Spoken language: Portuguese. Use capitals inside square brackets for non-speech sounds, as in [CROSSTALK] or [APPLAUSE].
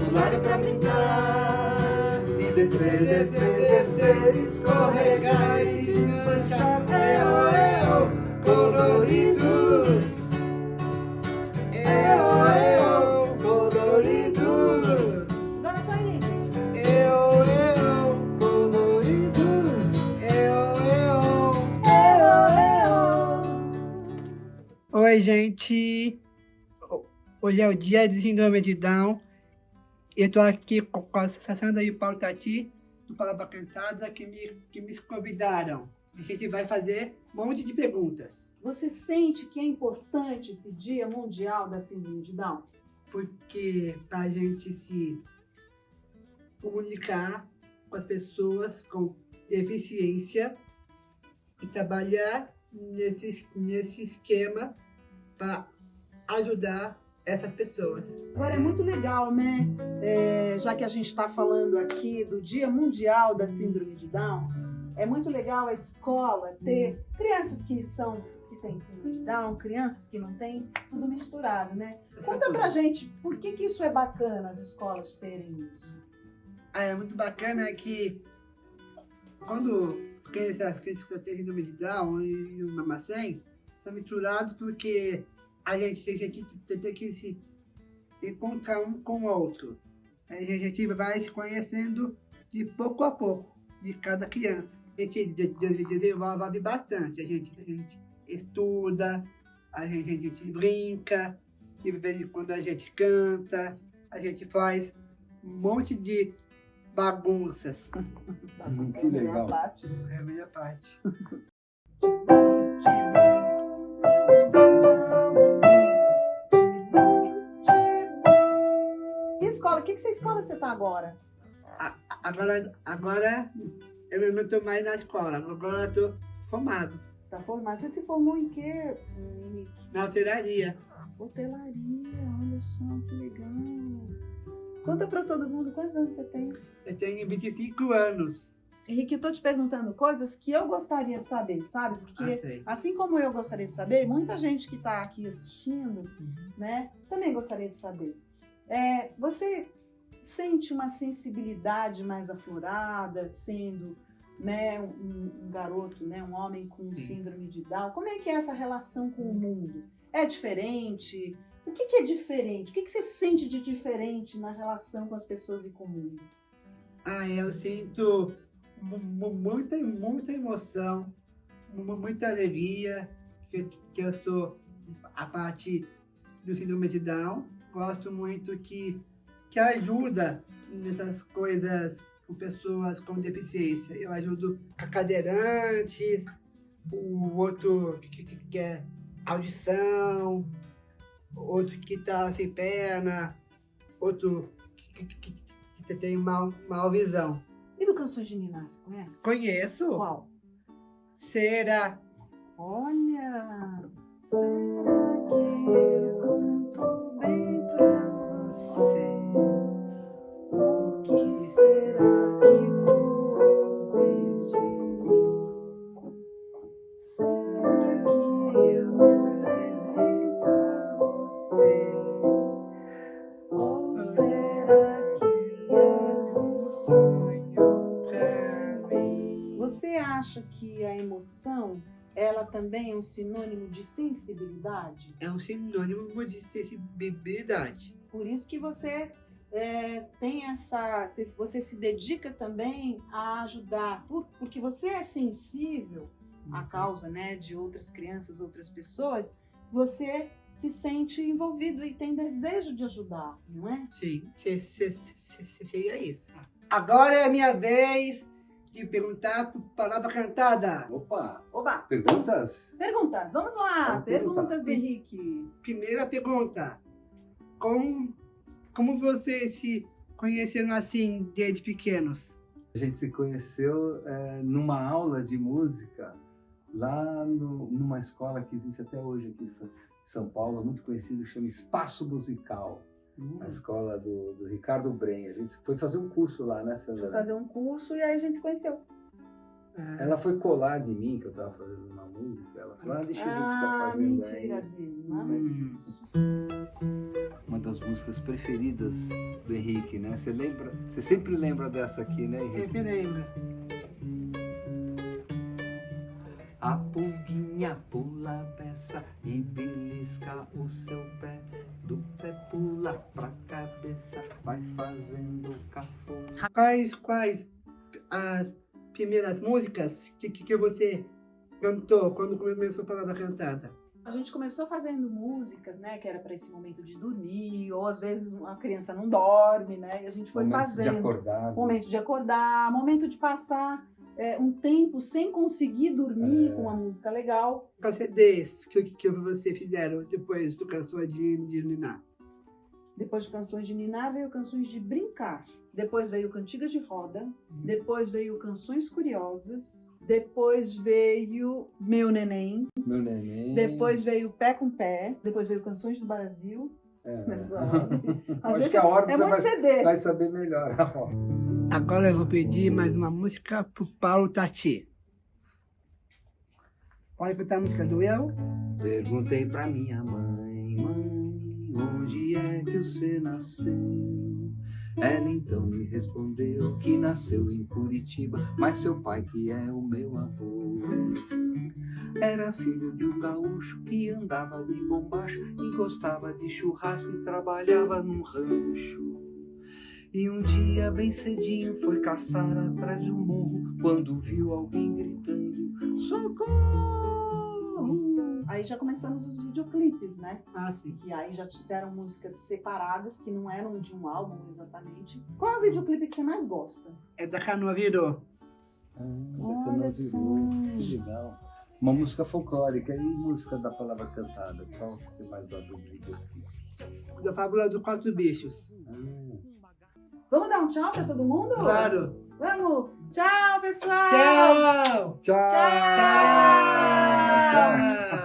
pular e pra brincar. E descer, descer, descer, escorregar e desmanchar. Eu, eu, coloridos. Eu, eu, coloridos. Só ele. Eu, eu, coloridos. Eu, eu. Oi, gente. Hoje é o dia de síndrome de Down. Eu tô aqui com a Sandra e o Paulo Tati, do Palavra Cantada, que me, que me convidaram. A gente vai fazer um monte de perguntas. Você sente que é importante esse Dia Mundial da Síndrome de Down? Porque pra gente se comunicar com as pessoas com deficiência e trabalhar nesse, nesse esquema para ajudar essas pessoas. Agora é muito legal, né? É, já que a gente está falando aqui do Dia Mundial da Síndrome de Down, é muito legal a escola ter crianças que são que têm síndrome de Down, crianças que não têm, tudo misturado, né? Conta pra gente por que, que isso é bacana as escolas terem isso. Ah, é muito bacana que quando as crianças, as crianças que têm síndrome de Down e o mamacém são misturados porque a gente, a tem que se encontrar um com o outro. A gente vai se conhecendo de pouco a pouco, de cada criança. A gente desenvolve bastante, a gente, a gente estuda, a gente, a gente brinca, de vez em quando a gente canta, a gente faz um monte de bagunças. Hum, que legal. Parte. É a melhor parte. [LAUGHS] escola? Que, que escola você tá agora? Agora, agora eu não estou mais na escola, agora eu estou formado Você tá formado. Você se formou em quê, Henrique? na hotelaria. Hotelaria, olha só que legal. Conta pra todo mundo quantos anos você tem. Eu tenho 25 anos. Henrique, eu tô te perguntando coisas que eu gostaria de saber, sabe? Ah, Porque sei. assim como eu gostaria de saber, muita gente que tá aqui assistindo, né, também gostaria de saber. É, você sente uma sensibilidade mais aflorada, sendo né, um, um garoto, né, um homem com síndrome de Down? Como é que é essa relação com o mundo? É diferente? O que, que é diferente? O que, que você sente de diferente na relação com as pessoas e com o mundo? Ah, eu sinto mu- mu- muita, muita emoção, mu- muita alegria, que, que eu sou a parte do síndrome de Down. Gosto muito que, que ajuda nessas coisas com pessoas com deficiência. Eu ajudo a cadeirantes, o outro que, que, que é audição, outro que está sem perna, outro que, que, que, tem mal, mal visão. E do Canções de você conhece? Conheço. Qual? Será? Olha! Será ela também é um sinônimo de sensibilidade? É um sinônimo de sensibilidade. Por isso que você é, tem essa, se- você se dedica também a ajudar, por- porque você é sensível à causa, né, de outras crianças, outras pessoas. Você se sente envolvido e tem desejo de ajudar, não é? Sim, se- se- se- se- seria isso. Agora é a minha vez de perguntar por palavra cantada. Opa! Oba! Perguntas? Perguntas, vamos lá! Vamos perguntar. Perguntas do Henrique. Primeira pergunta. Como, como vocês se conheceram assim desde pequenos? A gente se conheceu é, numa aula de música lá no- numa escola que existe até hoje aqui em São- Paulo, muito conhecida, que chama Espaço Musical. A escola do, do Ricardo Bren. A gente foi fazer um curso lá, né, Sandra? fazer um curso e aí a gente se conheceu. Ah, Ela foi colar de mim, que eu tava fazendo uma música. Ela falou, ah, deixa eu ver o que você tá Ah, fazendo mentira aí. dele. Nada Hum. disso. Das músicas preferidas do Henrique, né? Você lembra? Você sempre lembra dessa aqui, né, Henrique? Sempre lembro. A pulguinha pula a peça e belisca o seu pé. Do pé pula pra cabeça, vai fazendo cafona. Quais, quais as primeiras músicas que, que, que você cantou quando começou a palavra cantada? A gente começou fazendo músicas, né, que era para esse momento de dormir, ou às vezes a criança não dorme, né, e a gente foi Momentos fazendo. de acordar. Momento de acordar, momento de passar é, um tempo sem conseguir dormir É. com uma música legal. Quais CDs que, que você fizeram depois do Canções de, de Niná? Depois de canções de Niná veio canções de brincar. Depois veio Cantigas de Roda. Depois veio Canções Curiosas. Depois veio Meu Neném. Meu neném. Depois veio Pé com Pé. Depois veio Canções do Brasil. É. [LAUGHS] Ordem. [LAUGHS] Às Acho vezes que a ordem é você muito vai, CD. vai saber melhor a ordem. Agora eu vou pedir mais uma música pro Paulo Tati. Pode cantar a música do Eu? Perguntei pra minha mãe, mãe, onde é que você nasceu? Ela então me respondeu que nasceu em Curitiba, mas seu pai que é o meu avô. Era filho de um gaúcho que andava de bombacho e gostava de churrasco e trabalhava num rancho. E um dia, bem cedinho, foi caçar atrás de um morro quando viu alguém gritando: Socorro! Aí já começamos os videoclipes, né? Ah, sim. Que aí já fizeram músicas separadas, que não eram de um álbum exatamente. Qual é o videoclipe que você mais gosta? É da Canoa Virou. Ah, Olha Canoa. Virou. Que legal. Uma música folclórica e música da palavra cantada. Qual que você mais gosta de videoclipe? Da Fábula dos Quatro Bichos. Ah, Vamos dar um tchau pra todo mundo? Claro. Vamos! Tchau, pessoal! Tchau! Tchau! Tchau! Tchau!